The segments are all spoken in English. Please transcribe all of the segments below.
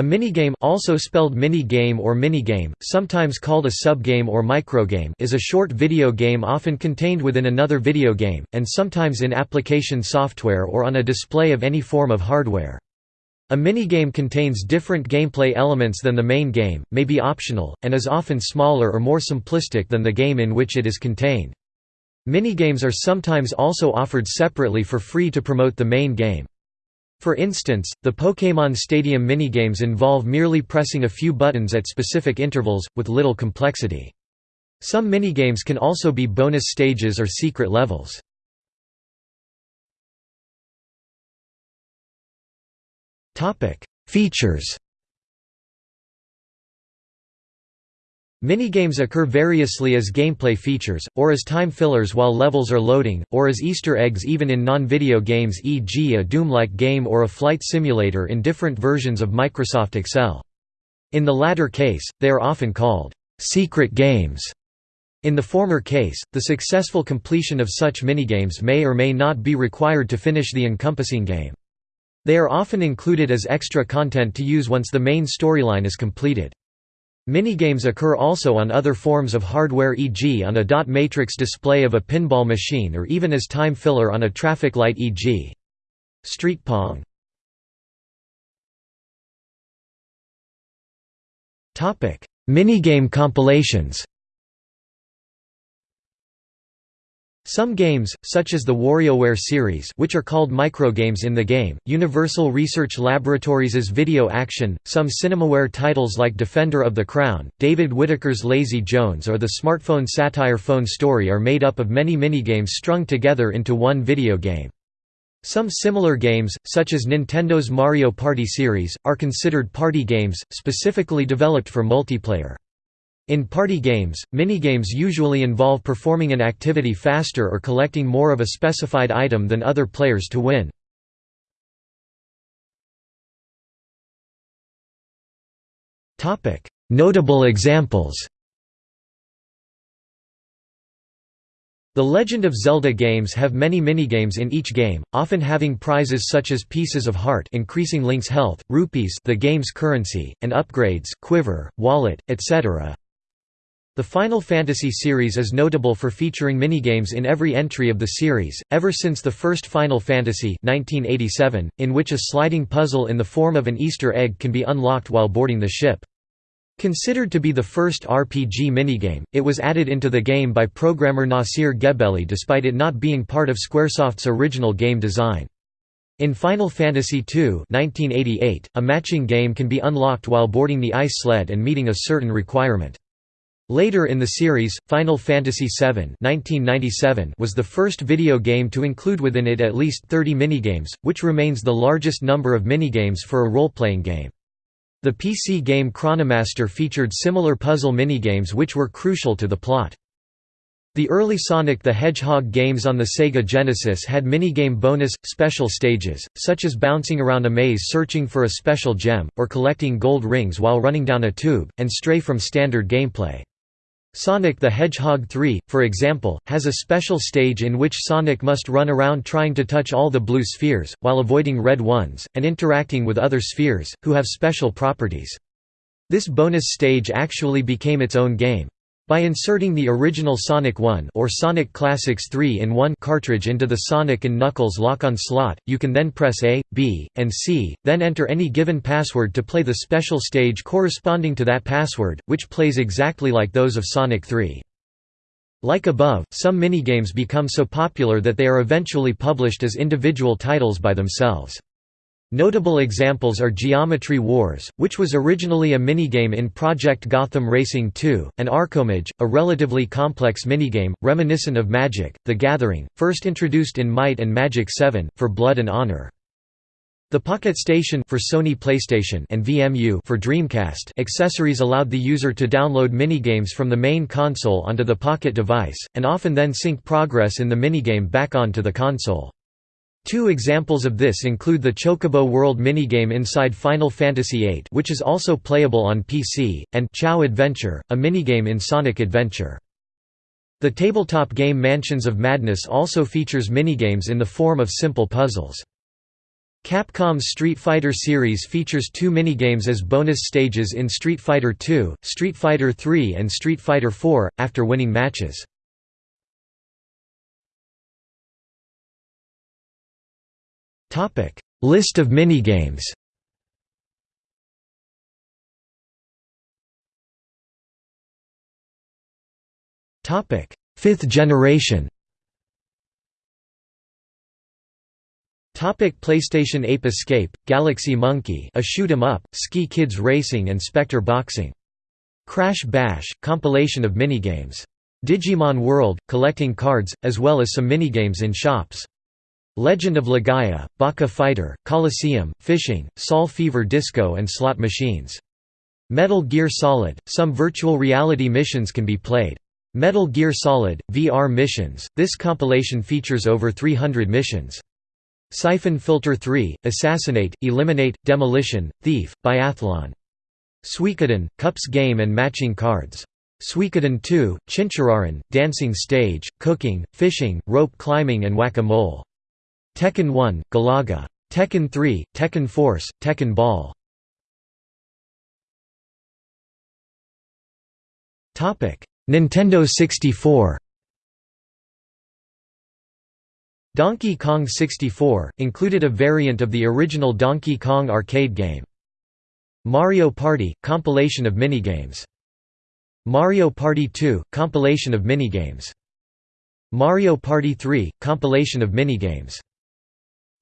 A minigame also spelled mini-game or minigame, sometimes called a subgame or microgame is a short video game often contained within another video game, and sometimes in application software or on a display of any form of hardware. A minigame contains different gameplay elements than the main game, may be optional, and is often smaller or more simplistic than the game in which it is contained. Minigames are sometimes also offered separately for free to promote the main game. For instance, the Pokémon Stadium minigames involve merely pressing a few buttons at specific intervals, with little complexity. Some minigames can also be bonus stages or secret levels. Features Minigames occur variously as gameplay features, or as time fillers while levels are loading, or as Easter eggs even in non-video games e.g. a Doom-like game or a flight simulator in different versions of Microsoft Excel. In the latter case, they are often called «secret games». In the former case, the successful completion of such minigames may or may not be required to finish the encompassing game. They are often included as extra content to use once the main storyline is completed. Minigames occur also on other forms of hardware e.g. on a dot matrix display of a pinball machine or even as time filler on a traffic light e.g. Street Pong. Minigame compilations Some games, such as the WarioWare series which are called microgames in the game, Universal Research Laboratories' Video Action, some Cinemaware titles like Defender of the Crown, David Whittaker's Lazy Jones or the smartphone satire Phone Story are made up of many minigames strung together into one video game. Some similar games, such as Nintendo's Mario Party series, are considered party games, specifically developed for multiplayer. In party games, minigames usually involve performing an activity faster or collecting more of a specified item than other players to win. Notable examples The Legend of Zelda games have many minigames in each game, often having prizes such as pieces of heart increasing Link's health, rupees the game's currency, and upgrades quiver, wallet, etc. The Final Fantasy series is notable for featuring minigames in every entry of the series, ever since the first Final Fantasy 1987, in which a sliding puzzle in the form of an Easter egg can be unlocked while boarding the ship. Considered to be the first RPG minigame, it was added into the game by programmer Nasir Gebeli despite it not being part of Squaresoft's original game design. In Final Fantasy II 1988, a matching game can be unlocked while boarding the ice sled and meeting a certain requirement. Later in the series, Final Fantasy VII 1997 was the first video game to include within it at least 30 minigames, which remains the largest number of minigames for a role-playing game. The PC game Chronomaster featured similar puzzle minigames which were crucial to the plot. The early Sonic the Hedgehog games on the Sega Genesis had minigame bonus, special stages, such as bouncing around a maze searching for a special gem, or collecting gold rings while running down a tube, and stray from standard gameplay. Sonic the Hedgehog 3, for example, has a special stage in which Sonic must run around trying to touch all the blue spheres, while avoiding red ones, and interacting with other spheres, who have special properties. This bonus stage actually became its own game. By inserting the original Sonic 1 or Sonic Classics 3-in-1 cartridge into the Sonic and Knuckles lock-on slot, you can then press A, B, and C, then enter any given password to play the special stage corresponding to that password, which plays exactly like those of Sonic 3. Like above, some minigames become so popular that they are eventually published as individual titles by themselves. Notable examples are Geometry Wars, which was originally a minigame in Project Gotham Racing 2, and Arcomage, a relatively complex minigame, reminiscent of Magic, The Gathering, first introduced in Might and Magic 7, for Blood and Honor. The Pocket Station for Sony PlayStation and VMU for Dreamcast accessories allowed the user to download minigames from the main console onto the Pocket device, and often then sync progress in the minigame back onto the console. Two examples of this include the Chocobo World minigame inside Final Fantasy VIII which is also playable on PC, and Chao Adventure, a minigame in Sonic Adventure. The tabletop game Mansions of Madness also features minigames in the form of simple puzzles. Capcom's Street Fighter series features two minigames as bonus stages in Street Fighter II, Street Fighter III and Street Fighter IV, after winning matches. List of minigames Fifth generation Topic PlayStation Ape Escape, Galaxy Monkey a shoot 'em up, Ski Kids Racing and Spectre Boxing. Crash Bash, compilation of minigames. Digimon World, collecting cards, as well as some minigames in shops. Legend of Legaia, Baka Fighter, Coliseum, Fishing, Sol Fever Disco and slot machines. Metal Gear Solid, some virtual reality missions can be played. Metal Gear Solid, VR missions, this compilation features over 300 missions. Siphon Filter 3, Assassinate, Eliminate, Demolition, Thief, Biathlon. Suikoden, Cups Game and Matching Cards. Suikoden 2, Chinchirorin, Dancing Stage, Cooking, Fishing, Rope Climbing and Whack-a-Mole. Tekken 1, Galaga. Tekken 3, Tekken Force, Tekken Ball. Nintendo 64 Donkey Kong 64, included a variant of the original Donkey Kong arcade game. Mario Party – compilation of minigames. Mario Party 2 – compilation of minigames. Mario Party 3 – compilation of minigames.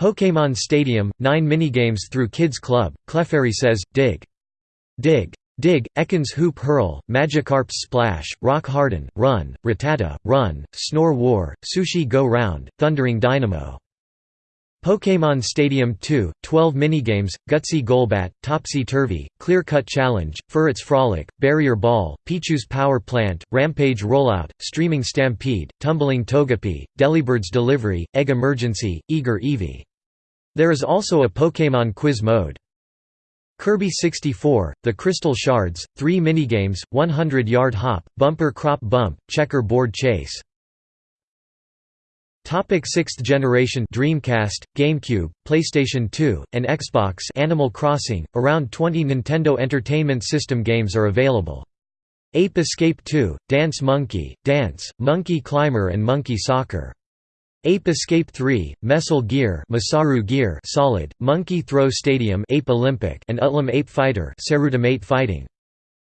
Pokémon Stadium – 9 minigames through Kids Club, Clefairy says, Dig. Dig. Dig, Ekans Hoop Hurl, Magikarp's Splash, Rock Harden, Run, Rattata, Run, Snore War, Sushi Go Round, Thundering Dynamo. Pokémon Stadium 2, 12 minigames, Gutsy Golbat, Topsy Turvy, Clear Cut Challenge, Furret's Frolic, Barrier Ball, Pichu's Power Plant, Rampage Rollout, Streaming Stampede, Tumbling Togepi, Delibird's Delivery, Egg Emergency, Eager Eevee. There is also a Pokémon quiz mode. Kirby 64, The Crystal Shards, 3 minigames, 100-yard hop, bumper crop bump, checker board chase. Topic 6th generation Dreamcast, GameCube, PlayStation 2, and Xbox Animal Crossing, around 20 Nintendo Entertainment System games are available. Ape Escape 2, Dance Monkey, Dance, Monkey Climber and Monkey Soccer. Ape Escape 3, Metal Gear, Masaru Gear Solid, Monkey Throw Stadium Ape Olympic and Utlam Ape Fighter Sarutamate Fighting.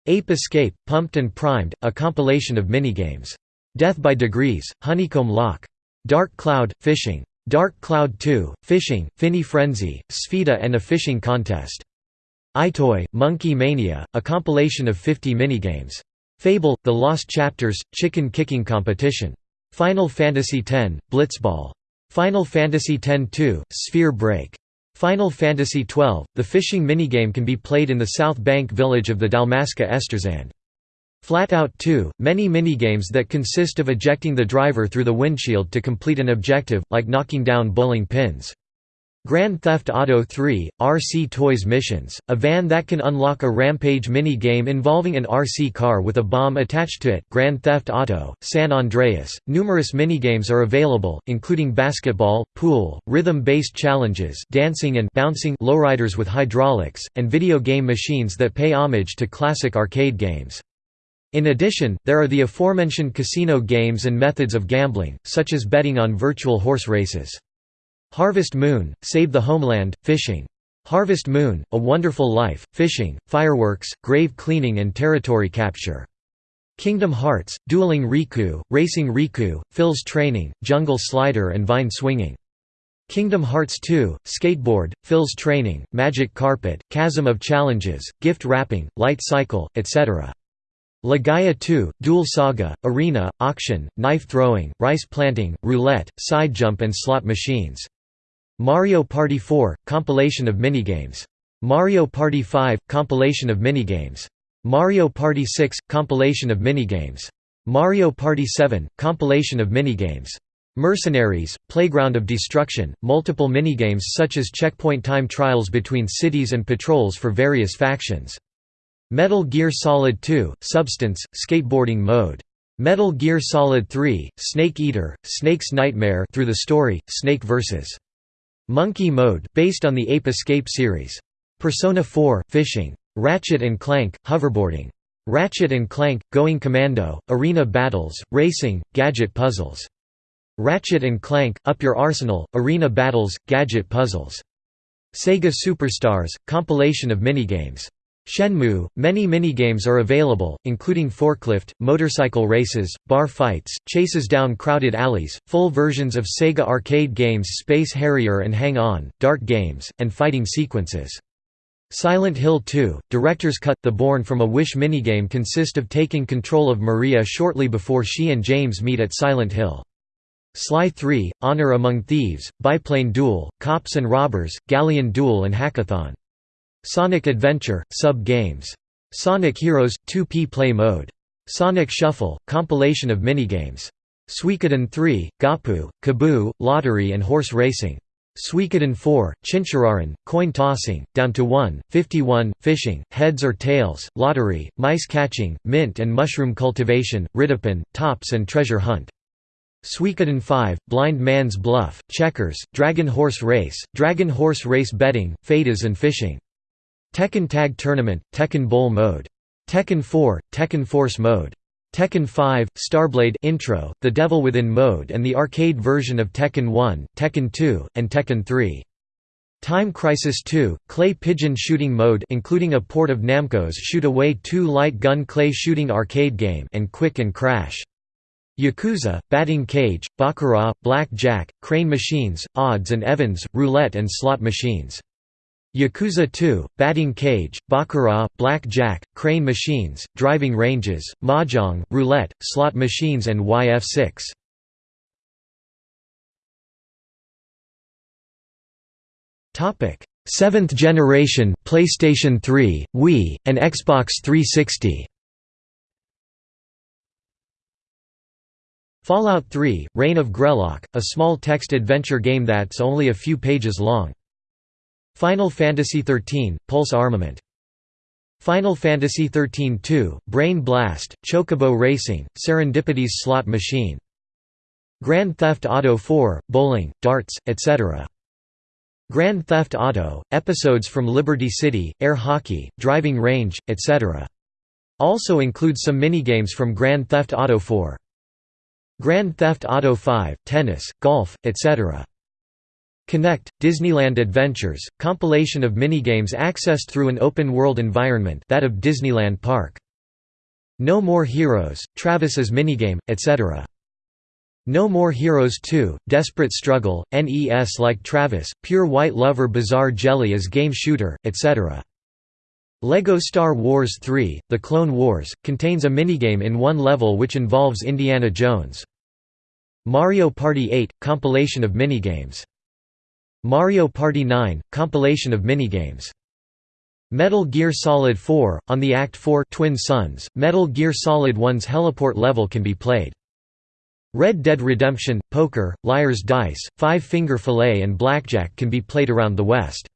Ape Escape, Pumped and Primed, a compilation of minigames. Death by Degrees, Honeycomb Lock. Dark Cloud, Fishing. Dark Cloud 2, Fishing, Finny Frenzy, Spheda and a fishing contest. EyeToy, Monkey Mania, a compilation of 50 minigames. Fable, The Lost Chapters, Chicken Kicking Competition. Final Fantasy X, Blitzball. Final Fantasy X-2, Sphere Break. Final Fantasy XII, the fishing minigame can be played in the South Bank village of the Dalmasca Estersand. Flat Out 2, many minigames that consist of ejecting the driver through the windshield to complete an objective, like knocking down bowling pins. Grand Theft Auto 3, RC Toys Missions, a van that can unlock a rampage mini-game involving an RC car with a bomb attached to it Grand Theft Auto, San Andreas. Numerous minigames are available, including basketball, pool, rhythm-based challenges dancing and bouncing lowriders with hydraulics, and video game machines that pay homage to classic arcade games. In addition, there are the aforementioned casino games and methods of gambling, such as betting on virtual horse races. Harvest Moon, Save the Homeland, Fishing. Harvest Moon, A Wonderful Life, Fishing, Fireworks, Grave Cleaning and Territory Capture. Kingdom Hearts, Dueling Riku, Racing Riku, Phil's Training, Jungle Slider and Vine Swinging. Kingdom Hearts 2, Skateboard, Phil's Training, Magic Carpet, Chasm of Challenges, Gift Wrapping, Light Cycle, etc. Legaia 2, Duel Saga, Arena, Auction, Knife Throwing, Rice Planting, Roulette, Side Jump and Slot Machines. Mario Party 4 – compilation of minigames. Mario Party 5 – compilation of minigames. Mario Party 6 – compilation of minigames. Mario Party 7 – compilation of minigames. Mercenaries, Playground of Destruction, multiple minigames such as checkpoint time trials between cities and patrols for various factions. Metal Gear Solid 2 – Substance, skateboarding mode. Metal Gear Solid 3 – Snake Eater, Snake's Nightmare through the story, Snake vs. Monkey Mode based on the Ape Escape series. Persona 4 Fishing. Ratchet Clank Hoverboarding. Ratchet Clank Going Commando, Arena Battles, Racing, Gadget Puzzles. Ratchet Clank Up Your Arsenal, Arena Battles, Gadget Puzzles. Sega Superstars compilation of minigames. Shenmue – Many minigames are available, including forklift, motorcycle races, bar fights, chases down crowded alleys, full versions of Sega arcade games Space Harrier and Hang On, dart games, and fighting sequences. Silent Hill 2, Director's Cut – The Born from a Wish minigame consist of taking control of Maria shortly before she and James meet at Silent Hill. Sly 3, Honor Among Thieves, Biplane Duel, Cops and Robbers, Galleon Duel and Hackathon. Sonic Adventure, Sub-Games. Sonic Heroes, 2P Play Mode. Sonic Shuffle, compilation of minigames. Suikoden 3, Gappu, Kaboo, Lottery and Horse Racing. Suikoden 4, Chinchirorin, Coin Tossing, Down to 1, 51, Fishing, Heads or Tails, Lottery, Mice Catching, Mint and Mushroom Cultivation, Ridipin, Tops and Treasure Hunt. Suikoden 5, Blind Man's Bluff, Checkers, Dragon Horse Race, Dragon Horse Race Betting, Fadas and Fishing. Tekken Tag Tournament, Tekken Bowl Mode. Tekken 4, Tekken Force Mode. Tekken 5, Starblade Intro, The Devil Within Mode and the arcade version of Tekken 1, Tekken 2, and Tekken 3. Time Crisis 2, Clay Pigeon Shooting Mode including a port of Namco's Shoot Away 2 light gun clay shooting arcade game and Quick and Crash. Yakuza, Batting Cage, Baccarat, Black Jack, Crane Machines, Odds and Evens, Roulette and Slot Machines. Yakuza 2, Batting Cage, Baccarat, Black Jack, Crane Machines, Driving Ranges, Mahjong, Roulette, Slot Machines and YF6. Topic: 7th generation PlayStation 3, Wii, and Xbox 360. Fallout 3: Reign of Grelok, a small text adventure game that's only a few pages long. Final Fantasy XIII – Pulse Armament Final Fantasy XIII 2, Brain Blast, Chocobo Racing, Serendipity's Slot Machine. Grand Theft Auto 4, Bowling, Darts, etc. Grand Theft Auto, episodes from Liberty City, Air Hockey, Driving Range, etc. Also includes some minigames from Grand Theft Auto 4. Grand Theft Auto 5, Tennis, Golf, etc. Kinect, Disneyland Adventures, compilation of minigames accessed through an open-world environment that of Disneyland Park. No More Heroes, Travis's minigame, etc. No More Heroes 2, Desperate Struggle, NES like Travis, Pure White Lover Bizarre Jelly as game shooter, etc. LEGO Star Wars 3, The Clone Wars, contains a minigame in one level which involves Indiana Jones. Mario Party 8, compilation of minigames Mario Party 9 – compilation of minigames. Metal Gear Solid 4 – On the Act 4 Twin Sons, Metal Gear Solid 1's heliport level can be played. Red Dead Redemption, Poker, Liar's Dice, Five Finger Filet and Blackjack can be played around the West.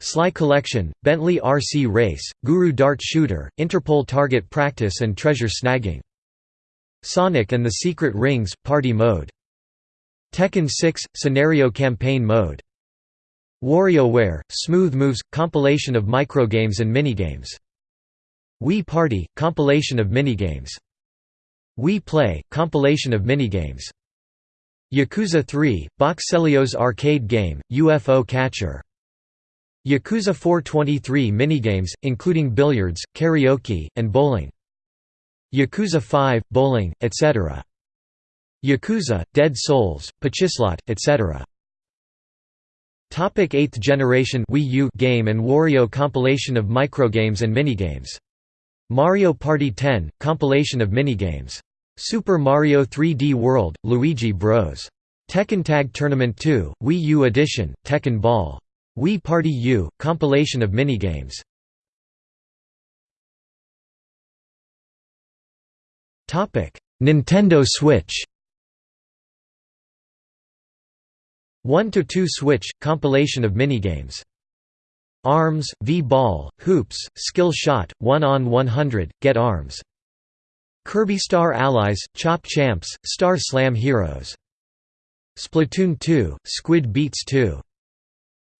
Sly Collection, Bentley RC Race, Guru Dart Shooter, Interpol Target Practice and Treasure Snagging. Sonic and the Secret Rings – Party Mode Tekken 6 – Scenario Campaign Mode. WarioWare – Smooth Moves – compilation of microgames and minigames. Wii Party – compilation of minigames. Wii Play – compilation of minigames. Yakuza 3 – Boxelios arcade game, UFO Catcher. Yakuza 423 minigames, including billiards, karaoke, and bowling. Yakuza 5, bowling, etc. Yakuza, Dead Souls, Pachislot, etc. Topic 8th generation Wii U game and Wario compilation of microgames and minigames. Mario Party 10 compilation of minigames. Super Mario 3D World, Luigi Bros. Tekken Tag Tournament 2, Wii U Edition, Tekken Ball. Wii Party U compilation of minigames. Nintendo Switch. 1 to 2 Switch compilation of minigames. Arms, V-Ball, Hoops, Skill Shot, 1 on 100, Get Arms. Kirby Star Allies, Chop Champs, Star Slam Heroes. Splatoon 2, Squid Beats 2.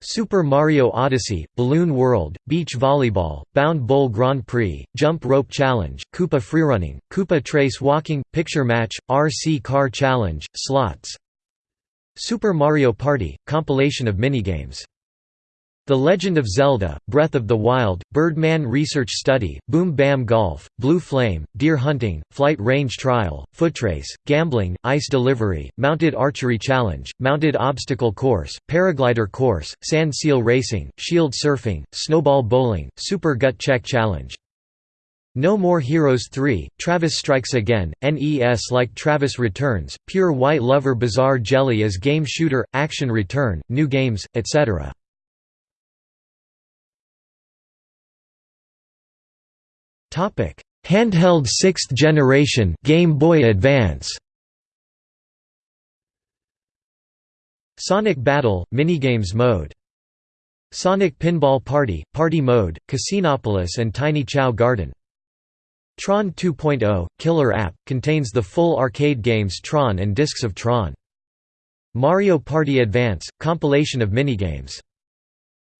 Super Mario Odyssey, Balloon World, Beach Volleyball, Bound Bowl Grand Prix, Jump Rope Challenge, Koopa Freerunning, Koopa Trace Walking, Picture Match, RC Car Challenge, Slots Super Mario Party – compilation of minigames the Legend of Zelda, Breath of the Wild, Birdman Research Study, Boom Bam Golf, Blue Flame, Deer Hunting, Flight Range Trial, Footrace, Gambling, Ice Delivery, Mounted Archery Challenge, Mounted Obstacle Course, Paraglider Course, Sand Seal Racing, Shield Surfing, Snowball Bowling, Super Gut Check Challenge. No More Heroes 3, Travis Strikes Again, NES like Travis Returns, Pure White Lover Bizarre Jelly as Game Shooter, Action Return, New Games, etc. Handheld 6th generation Game Boy Advance. Sonic Battle Minigames mode. Sonic Pinball Party Party mode, Casinopolis and Tiny Chao Garden. Tron 2.0 Killer App contains the full arcade games Tron and discs of Tron. Mario Party Advance compilation of minigames.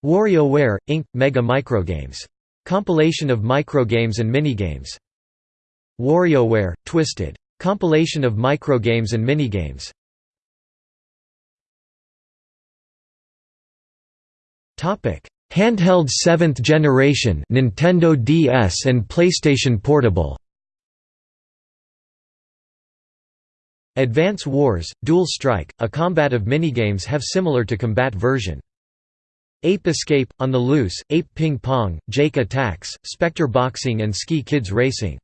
WarioWare Inc Mega Microgames Compilation of microgames and minigames. WarioWare Twisted. Compilation of microgames and minigames. Topic: Handheld 7th generation Nintendo DS and PlayStation Portable. Advance Wars, Dual Strike, a combat of minigames have similar to combat version. Ape Escape, On the Loose, Ape Ping Pong, Jake Attacks, Spectre Boxing and Ski Kids Racing.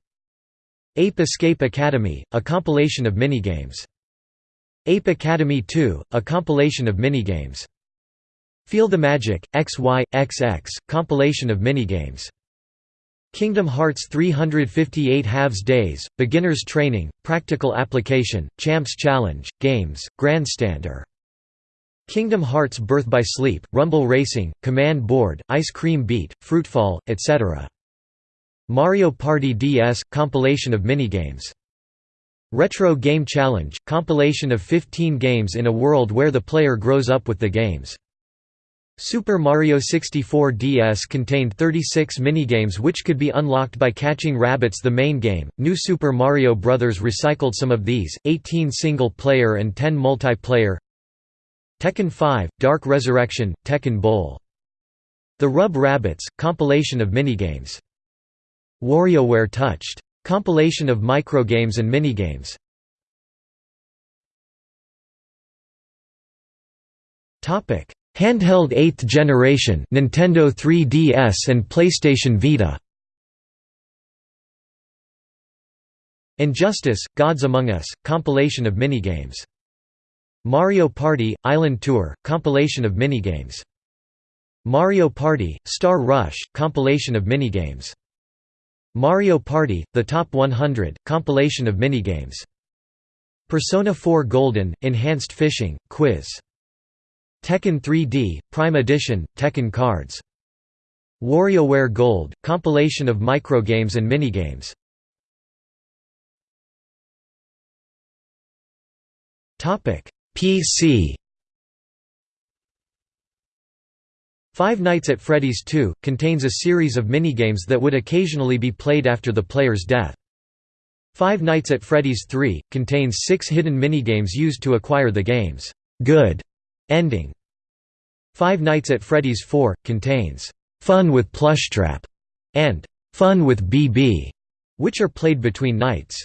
Ape Escape Academy, a compilation of minigames. Ape Academy 2, a compilation of minigames. Feel the Magic, XY, compilation of minigames. Kingdom Hearts 358 Halves Days, Beginner's Training, Practical Application, Champs Challenge, Games, Grandstander Kingdom Hearts Birth by Sleep, Rumble Racing, Command Board, Ice Cream Beat, Fruitfall, etc. Mario Party DS – compilation of minigames. Retro Game Challenge – compilation of 15 games in a world where the player grows up with the games. Super Mario 64 DS contained 36 minigames which could be unlocked by catching rabbits the main game. New Super Mario Bros. recycled some of these, 18 single-player and 10 multiplayer Tekken 5, Dark Resurrection, Tekken Bowl. The Rub Rabbits, compilation of minigames. WarioWare Touched. Compilation of microgames and minigames. Topic: Handheld 8th generation Nintendo 3DS and PlayStation Vita. Injustice: Gods Among Us, compilation of minigames. Mario Party – Island Tour – compilation of minigames. Mario Party – Star Rush – compilation of minigames. Mario Party – The Top 100 – compilation of minigames. Persona 4 Golden – Enhanced Fishing – Quiz. Tekken 3D – Prime Edition – Tekken Cards. WarioWare Gold – compilation of microgames and minigames. PC Five Nights at Freddy's 2, contains a series of minigames that would occasionally be played after the player's death. Five Nights at Freddy's 3, contains six hidden minigames used to acquire the game's good ending. Five Nights at Freddy's 4, contains Fun with Plushtrap and Fun with BB, which are played between nights.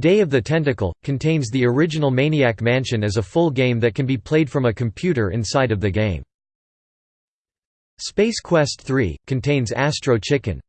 Day of the Tentacle, contains the original Maniac Mansion as a full game that can be played from a computer inside of the game. Space Quest 3, contains Astro Chicken,